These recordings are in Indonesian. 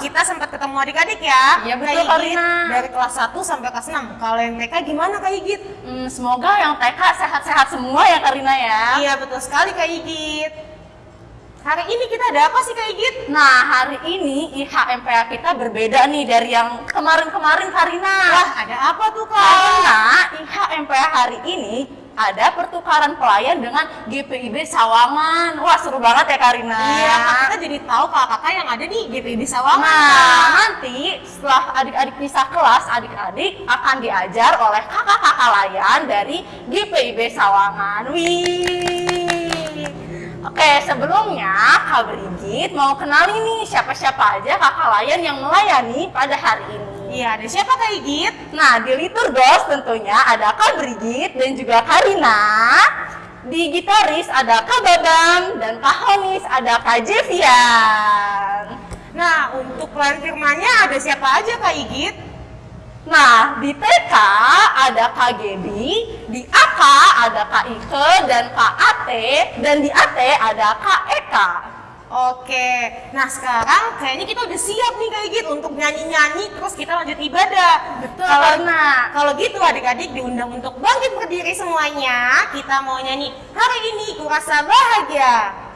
kita sempat ketemu adik-adik ya. Iya, betul, Kak Kak Igit, Rina. Dari kelas 1 sampai kelas 6. Kalau yang TK gimana Kak Igit? Hmm, semoga yang TK sehat-sehat semua ya Karina ya. Iya betul sekali Kak Igit. Hari ini kita ada apa sih Kak Igit? Nah, hari ini IHMPA kita berbeda nih dari yang kemarin-kemarin Karina. Wah ada apa tuh Kak? Karena IHMPA hari ini ada pertukaran pelayan dengan GPIB Sawangan. Wah, seru banget ya Karina. Iya, kita jadi tahu kakak-kakak yang ada di GPD Sawangan. Nah, nanti setelah adik-adik pisah kelas, adik-adik akan diajar oleh kakak-kakak layan dari GPIB Sawangan. Wih. Oke, sebelumnya Kak Brigit mau kenalin nih siapa-siapa aja kakak layan yang melayani pada hari ini. Iya, ada siapa Kak Igit? Nah, di Liturgos tentunya ada Kak Brigit dan juga Karina. Di gitaris ada Kak Babang dan Kak Honis ada Kak Jevian. Nah, untuk pelayan firmannya ada siapa aja Kak Igit? Nah, di TK ada Kak Gebi, di AK ada Kak Ike dan Kak Ate, dan di AT ada Kak Eka. Oke, nah sekarang kayaknya kita udah siap nih Kak Igit untuk nyanyi-nyanyi terus kita lanjut ibadah. Betul, Kalau kalau gitu adik-adik diundang untuk bangkit berdiri semuanya. Kita mau nyanyi hari ini kurasa bahagia.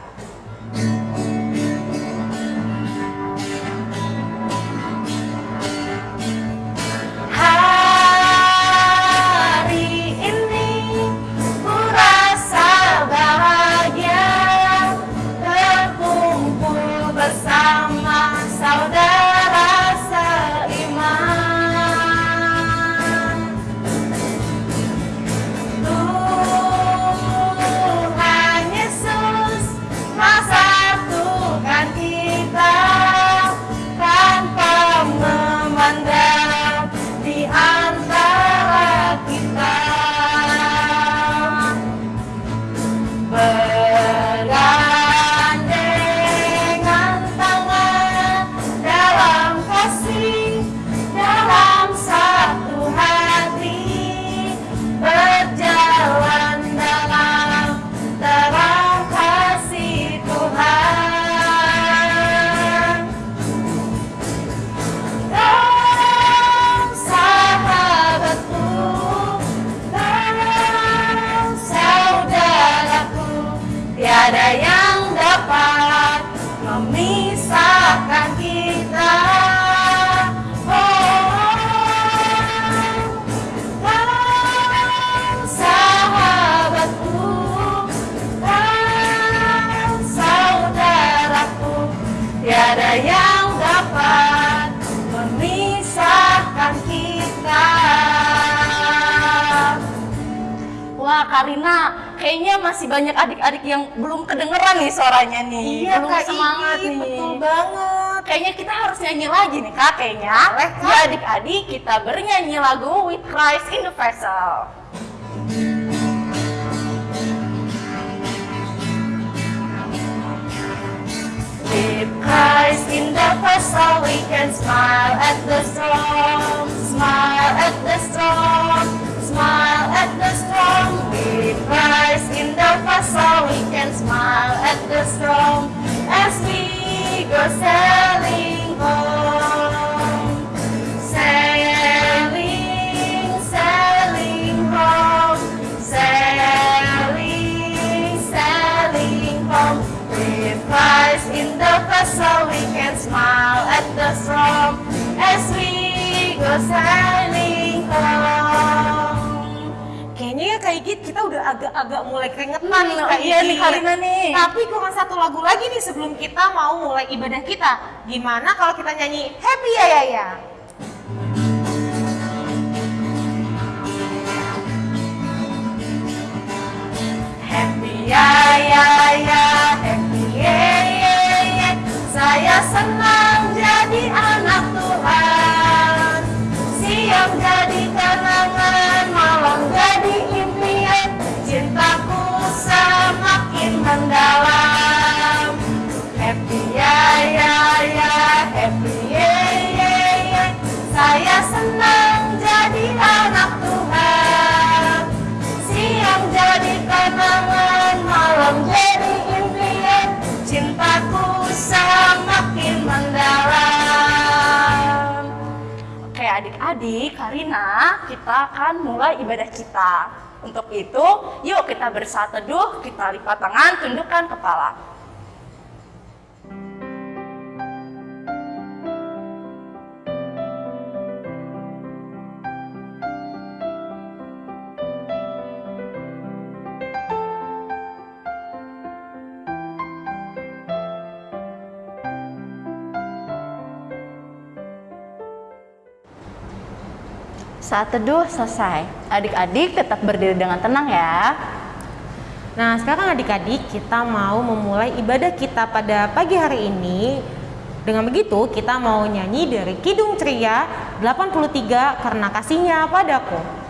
Karina, kayaknya masih banyak adik-adik yang belum kedengeran nih suaranya nih. Iya belum Kak semangat Igit, nih. betul banget. Kayaknya kita harus nyanyi lagi nih kak, kayaknya. Boleh, Kak. Ya adik-adik, kita bernyanyi lagu With Christ in the Vessel. With Christ in the vessel, we can smile at the storm, smile at the storm, smile at the storm. With Christ in the vessel, we can smile at the storm as we go sailing home, sailing, sailing home, sailing, sailing home. With Christ in the vessel, we can smile at the storm as we go sailing Ya Igit kita udah agak-agak mulai keringetan Hmm, nih Kak iya nih. Karina nih. Tapi kurang satu lagu lagi nih sebelum kita mau mulai ibadah kita. Gimana kalau kita nyanyi Happy ya ya ya? Happy ya ya ya, happy ye ye ye. Saya senang jadi anak Tuhan. Siang jadi kenangan, adik-adik, Karina, kita akan mulai ibadah kita. Untuk itu, yuk kita bersatu teduh, kita lipat tangan, tundukkan kepala. Saat teduh selesai. Adik-adik tetap berdiri dengan tenang ya. Nah, sekarang adik-adik kita mau memulai ibadah kita pada pagi hari ini. Dengan begitu, kita mau nyanyi dari Kidung Ceria 83 karena kasihnya padaku.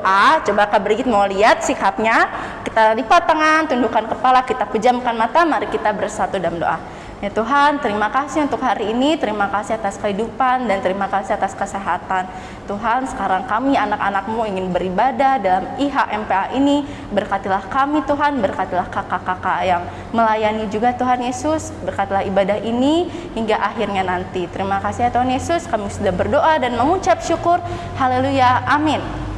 Berdoa, coba Kak Brigit mau lihat sikapnya. Kita lipat tangan, tundukkan kepala, kita pejamkan mata, mari kita bersatu dalam doa. Ya Tuhan, terima kasih untuk hari ini, terima kasih atas kehidupan, dan terima kasih atas kesehatan. Tuhan, sekarang kami anak-anakmu ingin beribadah dalam IHMPA ini. Berkatilah kami Tuhan, berkatilah kakak-kakak yang melayani juga Tuhan Yesus. Berkatilah ibadah ini hingga akhirnya nanti. Terima kasih ya Tuhan Yesus, kami sudah berdoa dan mengucap syukur. Haleluya, amin.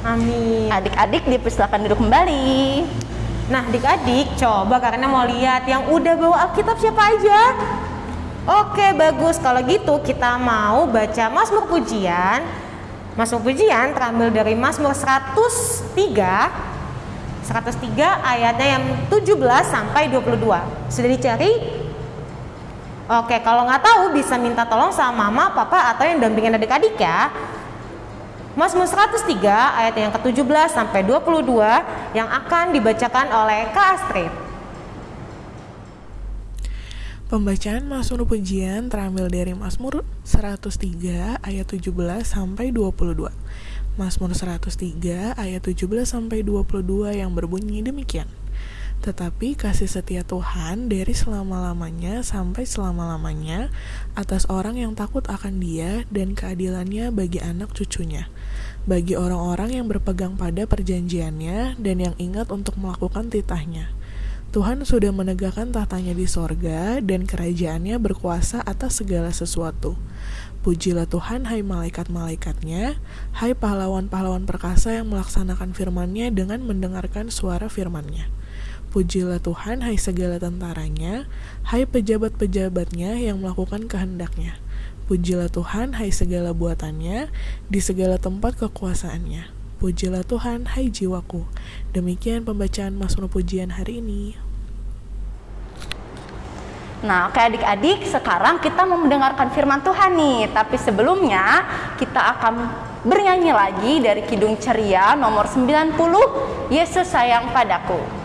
Amin. Adik-adik dipersilakan duduk kembali. Nah, adik-adik, coba karena mau lihat yang udah bawa Alkitab siapa aja? Oke, bagus. Kalau gitu kita mau baca Mazmur Pujian. Mazmur Pujian terambil dari Mazmur 103 103 ayatnya yang 17 sampai 22. Sudah dicari? Oke, kalau nggak tahu bisa minta tolong sama mama, papa atau yang dampingin adik-adik ya. Mazmur 103 ayat yang ke-17 sampai 22 yang akan dibacakan oleh Kak Astrid. Pembacaan Mazmur Pujian terambil dari Mazmur 103 ayat 17 sampai 22. Mazmur 103 ayat 17 sampai 22 yang berbunyi demikian. Tetapi kasih setia Tuhan dari selama-lamanya sampai selama-lamanya atas orang yang takut akan Dia dan keadilannya bagi anak cucunya, bagi orang-orang yang berpegang pada perjanjiannya dan yang ingat untuk melakukan titahnya. Tuhan sudah menegakkan tahtanya di sorga dan kerajaannya berkuasa atas segala sesuatu. Pujilah Tuhan hai malaikat-malaikatnya, hai pahlawan-pahlawan perkasa yang melaksanakan firman-Nya dengan mendengarkan suara firman-Nya. Pujilah Tuhan, hai segala tentaranya, hai pejabat-pejabatnya yang melakukan kehendaknya. Pujilah Tuhan, hai segala buatannya, di segala tempat kekuasaannya. Pujilah Tuhan, hai jiwaku. Demikian pembacaan Mazmur Pujian hari ini. Nah, oke adik-adik, sekarang kita mau mendengarkan firman Tuhan nih. Tapi sebelumnya, kita akan bernyanyi lagi dari Kidung Ceria nomor 90, Yesus sayang padaku.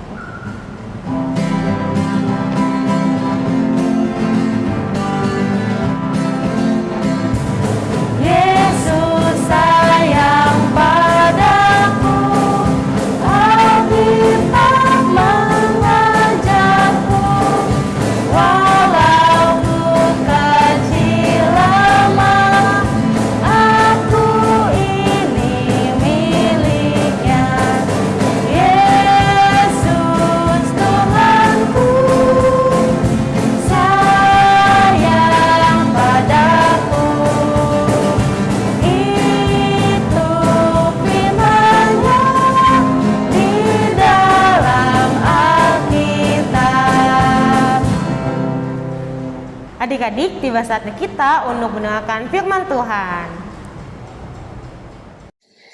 adik-adik, tiba saatnya kita untuk mendengarkan firman Tuhan.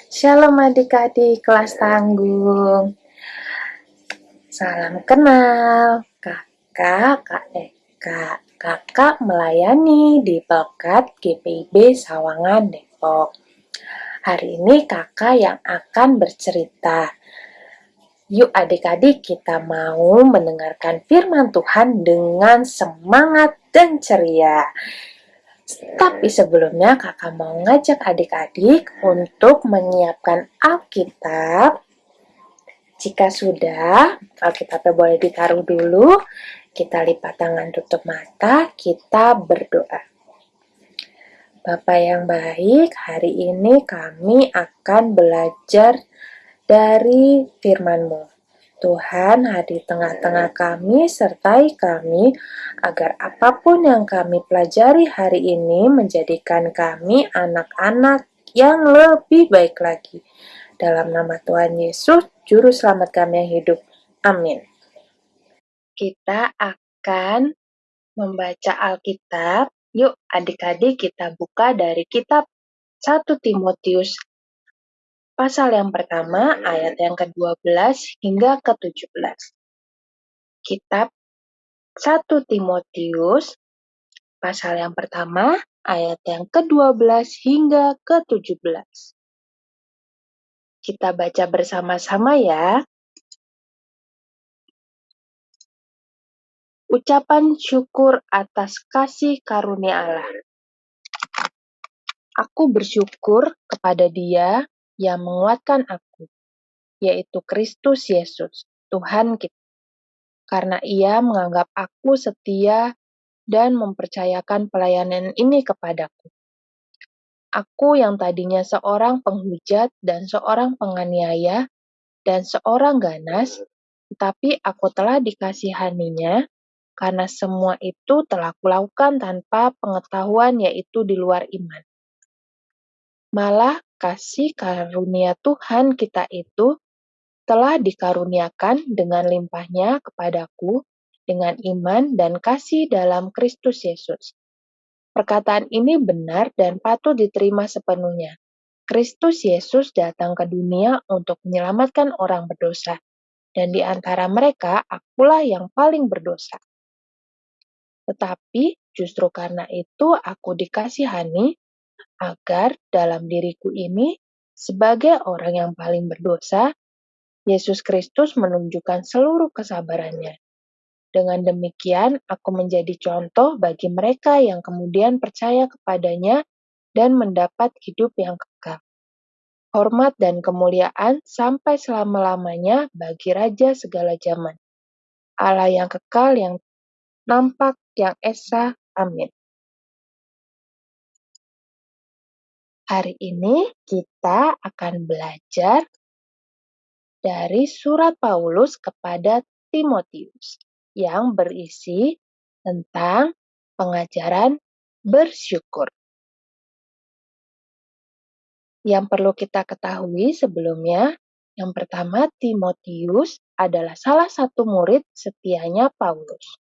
Shalom adik-adik kelas tanggung. Salam kenal, kakak, kak eh, Eka. Kakak melayani di Pelkat GPIB Sawangan, Depok. Hari ini kakak yang akan bercerita Yuk adik-adik kita mau mendengarkan firman Tuhan dengan semangat dan ceria. Tapi sebelumnya kakak mau ngajak adik-adik untuk menyiapkan Alkitab. Jika sudah, Alkitabnya boleh ditaruh dulu. Kita lipat tangan tutup mata, kita berdoa. Bapak yang baik, hari ini kami akan belajar dari firman-Mu. Tuhan hadir tengah-tengah kami, sertai kami, agar apa pun yang kami pelajari hari ini menjadikan kami anak-anak yang lebih baik lagi. Dalam nama Tuhan Yesus, Juru Selamat kami yang hidup. Amin. Kita akan membaca Alkitab. Yuk adik-adik kita buka dari kitab 1 Timotius pasal yang pertama, ayat yang ke-12 hingga ke-17. Kitab 1 Timotius, pasal yang pertama, ayat yang ke-12 hingga ke-17. Kita baca bersama-sama ya. Ucapan syukur atas kasih karunia Allah. Aku bersyukur kepada Dia yang menguatkan aku, yaitu Kristus Yesus, Tuhan kita. Karena ia menganggap aku setia dan mempercayakan pelayanan ini kepadaku. Aku yang tadinya seorang penghujat dan seorang penganiaya dan seorang ganas, tetapi aku telah dikasihaninya karena semua itu telah kulakukan tanpa pengetahuan yaitu di luar iman. Malah kasih karunia Tuhan kita itu telah dikaruniakan dengan limpahnya kepadaku dengan iman dan kasih dalam Kristus Yesus. Perkataan ini benar dan patut diterima sepenuhnya. Kristus Yesus datang ke dunia untuk menyelamatkan orang berdosa, dan di antara mereka akulah yang paling berdosa. Tetapi justru karena itu aku dikasihani agar dalam diriku ini, sebagai orang yang paling berdosa, Yesus Kristus menunjukkan seluruh kesabarannya. Dengan demikian, aku menjadi contoh bagi mereka yang kemudian percaya kepadanya dan mendapat hidup yang kekal. Hormat dan kemuliaan sampai selama-lamanya bagi Raja segala zaman. Allah yang kekal, yang nampak, yang esa. Amin. Hari ini kita akan belajar dari surat Paulus kepada Timotius yang berisi tentang pengajaran bersyukur. Yang perlu kita ketahui sebelumnya, yang pertama Timotius adalah salah satu murid setianya Paulus.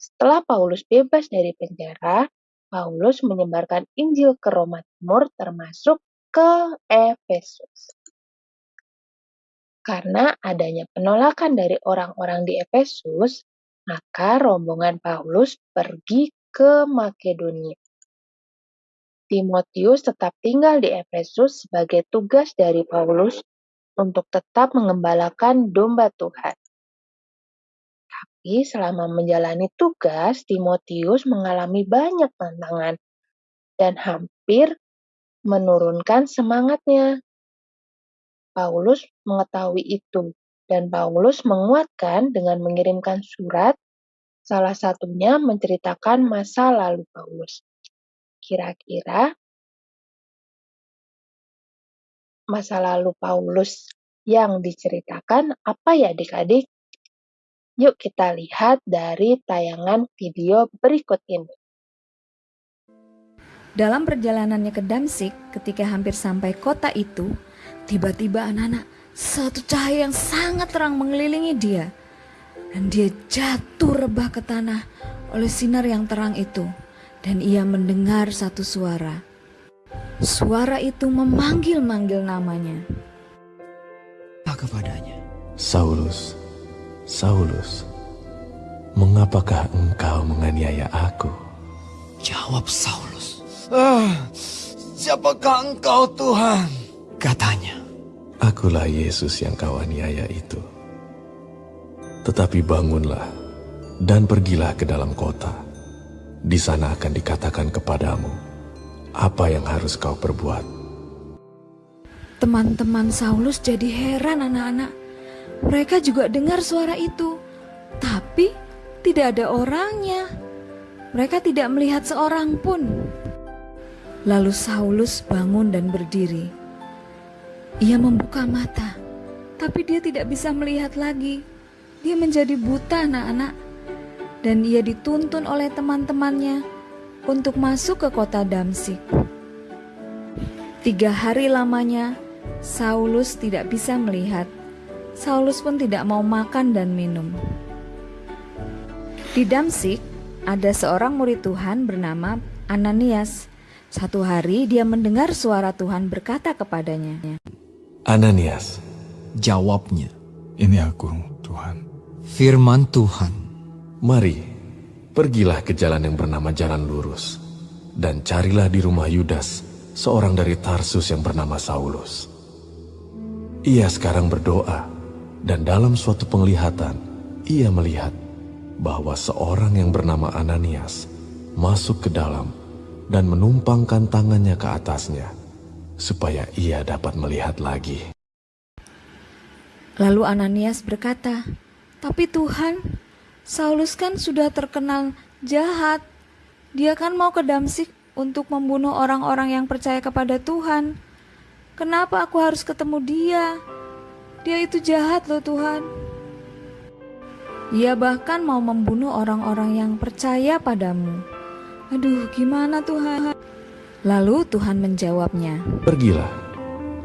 Setelah Paulus bebas dari penjara, Paulus menyebarkan Injil ke Roma Timur termasuk ke Efesus. Karena adanya penolakan dari orang-orang di Efesus, maka rombongan Paulus pergi ke Makedonia. Timotius tetap tinggal di Efesus sebagai tugas dari Paulus untuk tetap mengembalakan domba Tuhan. Tapi selama menjalani tugas, Timotius mengalami banyak tantangan dan hampir menurunkan semangatnya. Paulus mengetahui itu, dan Paulus menguatkan dengan mengirimkan surat, salah satunya menceritakan masa lalu Paulus. Kira-kira masa lalu Paulus yang diceritakan apa ya adik-adik? Yuk kita lihat dari tayangan video berikut ini. Dalam perjalanannya ke Damsik, ketika hampir sampai kota itu, tiba-tiba anak-anak satu cahaya yang sangat terang mengelilingi dia. Dan dia jatuh rebah ke tanah oleh sinar yang terang itu. Dan ia mendengar satu suara. Suara itu memanggil-manggil namanya. Apa kepadanya? Saulus, Saulus, mengapakah engkau menganiaya aku? Jawab Saulus. Ah, siapakah engkau Tuhan? Katanya. Akulah Yesus yang kau aniaya itu. Tetapi bangunlah dan pergilah ke dalam kota. Di sana akan dikatakan kepadamu apa yang harus kau perbuat. Teman-teman Saulus jadi heran anak-anak. Mereka juga dengar suara itu, tapi tidak ada orangnya. Mereka tidak melihat seorang pun. Lalu Saulus bangun dan berdiri. Ia membuka mata, tapi dia tidak bisa melihat lagi. Dia menjadi buta anak-anak. Dan ia dituntun oleh teman-temannya untuk masuk ke kota Damsik. Tiga hari lamanya, Saulus tidak bisa melihat. Saulus pun tidak mau makan dan minum. Di Damsik, ada seorang murid Tuhan bernama Ananias. Satu hari dia mendengar suara Tuhan berkata kepadanya, Ananias, Jawabnya. Ini aku, Tuhan. Firman Tuhan. mari, pergilah ke jalan yang bernama Jalan Lurus, dan carilah di rumah Yudas, seorang dari Tarsus yang bernama Saulus. Ia sekarang berdoa, dan dalam suatu penglihatan, ia melihat bahwa seorang yang bernama Ananias masuk ke dalam dan menumpangkan tangannya ke atasnya, supaya ia dapat melihat lagi. Lalu Ananias berkata, "Tapi Tuhan, Saulus kan sudah terkenal jahat. Dia kan mau ke Damsik untuk membunuh orang-orang yang percaya kepada Tuhan. Kenapa aku harus ketemu dia? Dia itu jahat loh Tuhan." Ia bahkan mau membunuh orang-orang yang percaya padamu. Aduh, gimana Tuhan? Lalu Tuhan menjawabnya, Pergilah,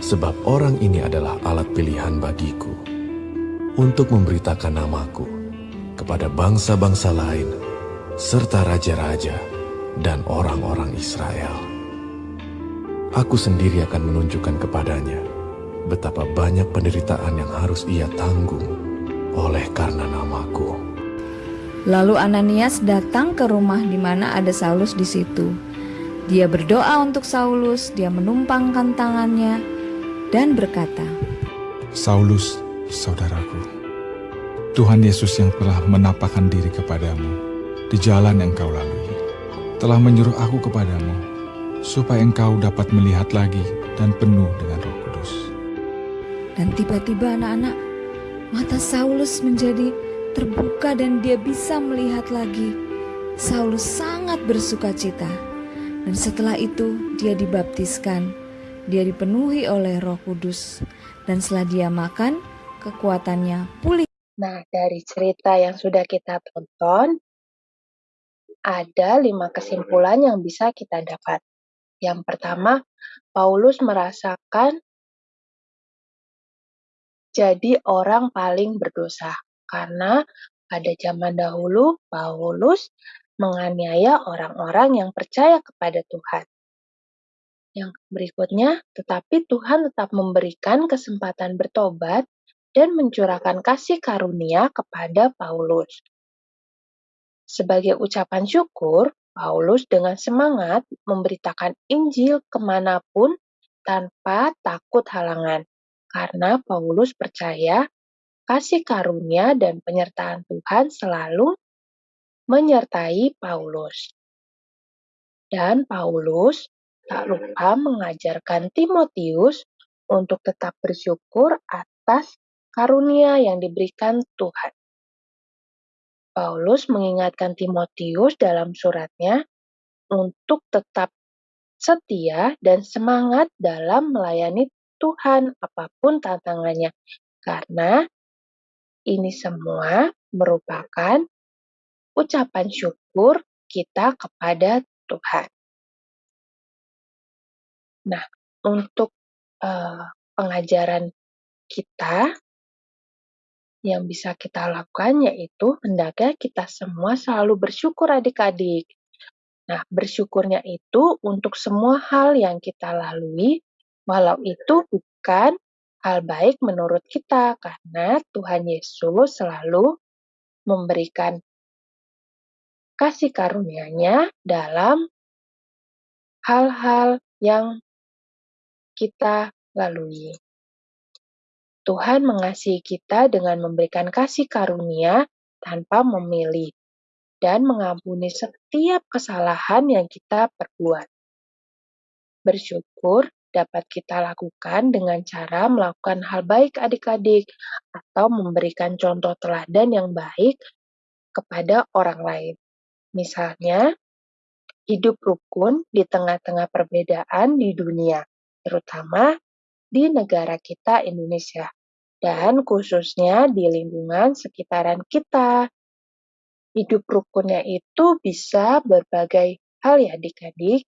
sebab orang ini adalah alat pilihan bagiku untuk memberitakan namaku kepada bangsa-bangsa lain serta raja-raja dan orang-orang Israel. Aku sendiri akan menunjukkan kepadanya betapa banyak penderitaan yang harus ia tanggung oleh karena namaku. Lalu Ananias datang ke rumah di mana ada Saulus di situ. Dia berdoa untuk Saulus, dia menumpangkan tangannya dan berkata, Saulus, saudaraku. Tuhan Yesus yang telah menampakkan diri kepadamu di jalan yang kau lalui, telah menyuruh aku kepadamu, supaya engkau dapat melihat lagi dan penuh dengan. Dan tiba-tiba anak-anak, mata Saulus menjadi terbuka dan dia bisa melihat lagi. Saulus sangat bersuka cita. Dan setelah itu dia dibaptiskan. Dia dipenuhi oleh roh kudus. Dan setelah dia makan, kekuatannya pulih. Nah, dari cerita yang sudah kita tonton, ada lima kesimpulan yang bisa kita dapat. Yang pertama, Paulus merasakan jadi orang paling berdosa karena pada zaman dahulu Paulus menganiaya orang-orang yang percaya kepada Tuhan. Yang berikutnya, tetapi Tuhan tetap memberikan kesempatan bertobat dan mencurahkan kasih karunia kepada Paulus. Sebagai ucapan syukur, Paulus dengan semangat memberitakan Injil ke mana pun tanpa takut halangan, karena Paulus percaya kasih karunia dan penyertaan Tuhan selalu menyertai Paulus. Dan Paulus tak lupa mengajarkan Timotius untuk tetap bersyukur atas karunia yang diberikan Tuhan. Paulus mengingatkan Timotius dalam suratnya untuk tetap setia dan semangat dalam melayani Tuhan apa pun tantangannya, karena ini semua merupakan ucapan syukur kita kepada Tuhan. Nah, untuk uh, pengajaran kita yang bisa kita lakukan yaitu hendaknya kita semua selalu bersyukur adik-adik. Nah, bersyukurnya itu untuk semua hal yang kita lalui, walau itu bukan hal baik menurut kita, karena Tuhan Yesus selalu memberikan kasih karunia-Nya dalam hal-hal yang kita lalui. Tuhan mengasihi kita dengan memberikan kasih karunia tanpa memilih dan mengampuni setiap kesalahan yang kita perbuat. Bersyukur dapat kita lakukan dengan cara melakukan hal baik adik-adik atau memberikan contoh teladan yang baik kepada orang lain. Misalnya, hidup rukun di tengah-tengah perbedaan di dunia, terutama di negara kita Indonesia, dan khususnya di lingkungan sekitaran kita. Hidup rukunnya itu bisa berbagai hal ya adik-adik.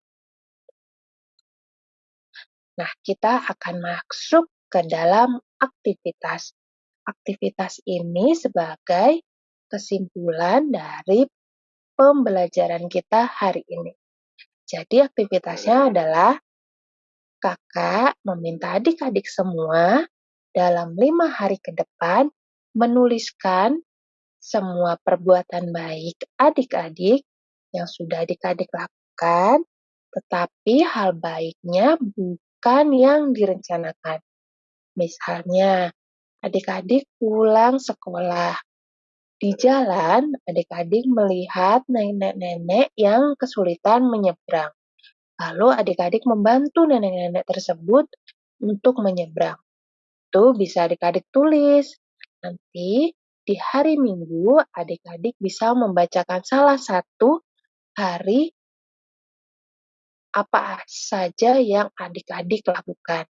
Nah, kita akan masuk ke dalam aktivitas. Aktivitas ini sebagai kesimpulan dari pembelajaran kita hari ini. Jadi aktivitasnya adalah kakak meminta adik-adik semua dalam lima hari ke depan menuliskan semua perbuatan baik adik-adik yang sudah adik-adik lakukan, tetapi hal baiknya bukan yang direncanakan. Misalnya, adik-adik pulang sekolah. Di jalan, adik-adik melihat nenek-nenek yang kesulitan menyeberang. Lalu adik-adik membantu nenek-nenek tersebut untuk menyeberang. Itu bisa adik-adik tulis. Nanti di hari Minggu, adik-adik bisa membacakan salah satu hari apa saja yang adik-adik lakukan.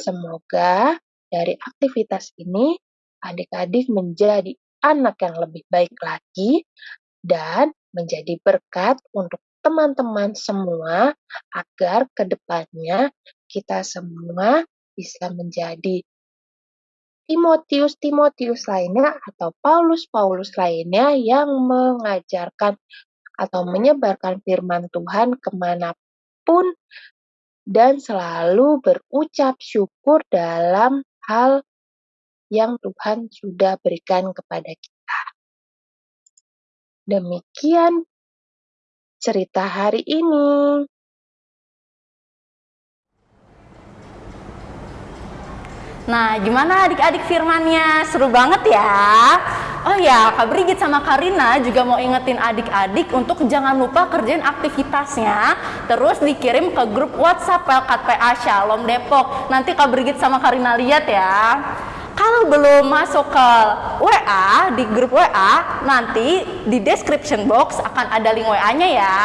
Semoga dari aktivitas ini, adik-adik menjadi anak yang lebih baik lagi dan menjadi berkat untuk teman-teman semua agar ke depannya kita semua bisa menjadi Timotius-Timotius lainnya atau Paulus-Paulus lainnya yang mengajarkan atau menyebarkan firman Tuhan ke mana pun dan selalu berucap syukur dalam hal yang Tuhan sudah berikan kepada kita. Demikian cerita hari ini. Nah, gimana adik-adik firmannya? Seru banget ya. Oh ya, Kak Brigit sama Karina juga mau ingetin adik-adik untuk jangan lupa kerjain aktivitasnya, terus dikirim ke grup WhatsApp Pelkat PA Shalom Depok. Nanti Kak Brigit sama Karina lihat ya. Kalau belum masuk ke WA, di grup WA, nanti di description box akan ada link WA-nya ya.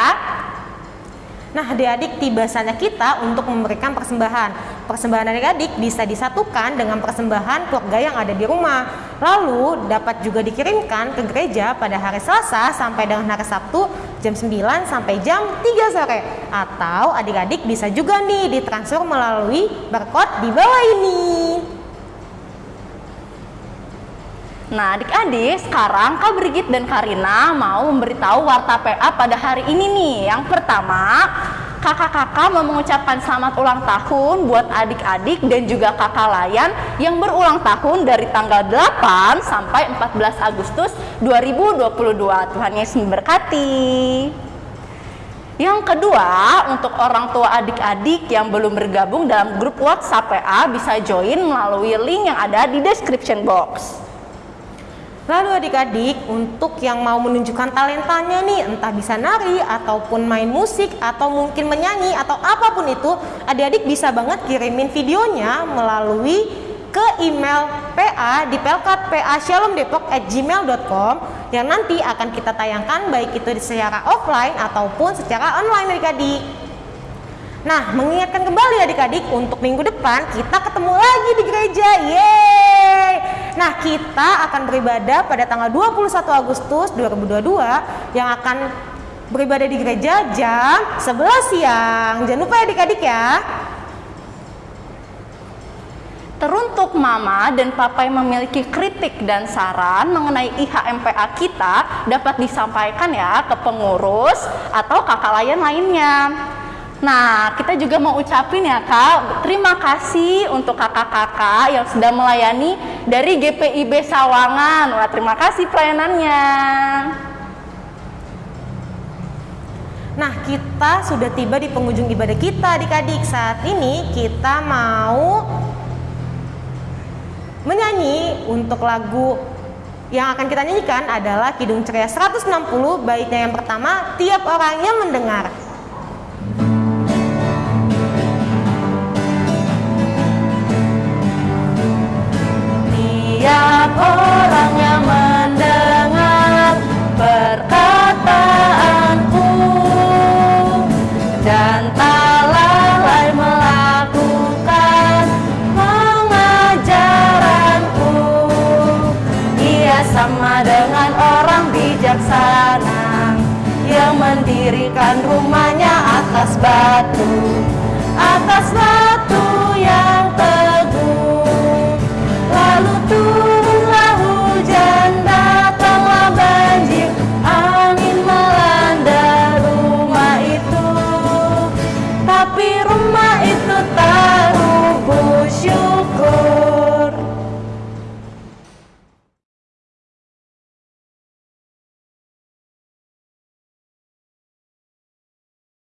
Nah, adik-adik tiba saatnya kita untuk memberikan persembahan. Persembahan adik-adik bisa disatukan dengan persembahan keluarga yang ada di rumah. Lalu dapat juga dikirimkan ke gereja pada hari Selasa sampai dengan hari Sabtu jam 9 sampai jam 3 sore. Atau adik-adik bisa juga nih ditransfer melalui barcode di bawah ini. Nah, adik-adik, sekarang Kak Brigit dan Karina mau memberitahu warta PA pada hari ini nih. Yang pertama, kakak-kakak mau mengucapkan selamat ulang tahun buat adik-adik dan juga kakak layan yang berulang tahun dari tanggal 8 sampai 14 Agustus 2022. Tuhan Yesus memberkati. Yang kedua, untuk orang tua adik-adik yang belum bergabung dalam grup WhatsApp PA bisa join melalui link yang ada di description box. Lalu adik-adik untuk yang mau menunjukkan talentanya nih entah bisa nari ataupun main musik atau mungkin menyanyi atau apa pun itu adik-adik bisa banget kirimin videonya melalui ke email PA di pelkatpa@shalomdepok@gmail.com yang nanti akan kita tayangkan baik itu secara offline ataupun secara online adik-adik. Nah, mengingatkan kembali adik-adik untuk minggu depan kita ketemu lagi di gereja. Yeay! Nah, kita akan beribadah pada tanggal 21 Agustus 2022 yang akan beribadah di gereja jam 11 siang. Jangan lupa ya adik-adik ya. Teruntuk mama dan papa yang memiliki kritik dan saran mengenai IHMPA kita dapat disampaikan ya ke pengurus atau kakak layan lainnya. Nah, kita juga mau ucapin ya kak, terima kasih untuk kakak-kakak yang sudah melayani dari GPIB Sawangan. Wah, terima kasih pelayanannya. Nah, kita sudah tiba di penghujung ibadah kita adik-adik. Saat ini kita mau menyanyi untuk lagu yang akan kita nyanyikan adalah Kidung Ceria 160 baitnya yang pertama tiap orangnya mendengar. Tiap orang yang mendengar perkataanku dan tak lalai melakukan pengajaranku Ia sama dengan orang bijaksana yang mendirikan rumahnya atas batu atas batu